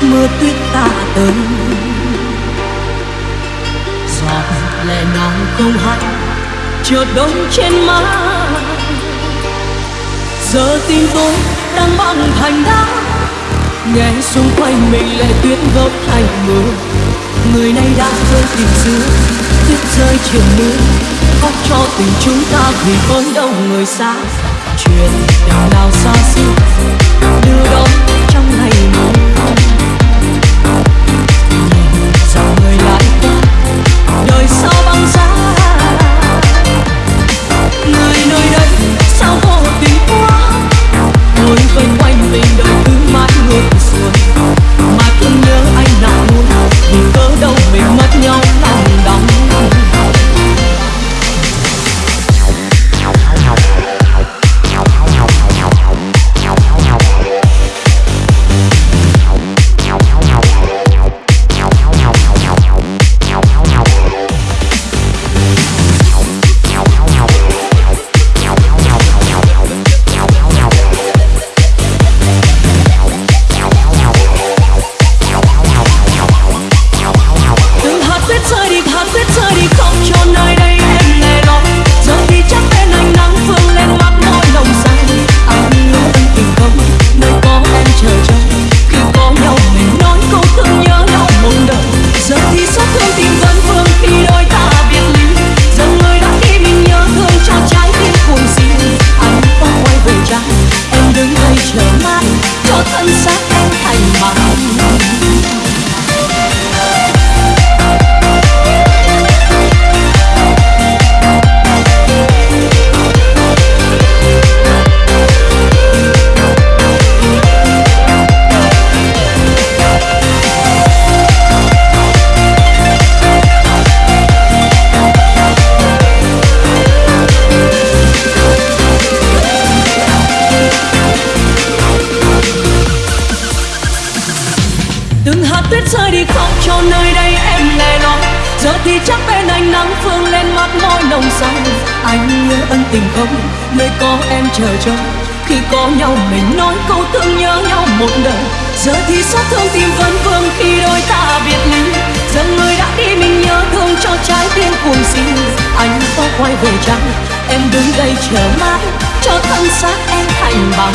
mưa tuyết ta tới giọt lệ nào không hạnh chợt đông trên má giờ tim tôi đang băng thành đá nghe xung quanh mình lệ tuyết góp thành mưa. Người nay đã rơi tình xưa tuyết rơi chiều mưa. Khóc cho tình chúng ta vì con đông người xa. Chuyện đào nào xa xưa, đưa đón đời sao thì chắc bên anh nắng phương lên mắt môi nồng say. Anh nhớ ân tình không? Nơi có em chờ trông. Khi có nhau mình nói câu thương nhớ nhau một đời. Giờ thì xót thương tim vẫn vương khi đôi ta biệt ly. Giờ người đã đi mình nhớ thương cho trái tim cuồng si anh có quay về chăng? Em đứng đây chờ mãi cho thân xác em thành bằng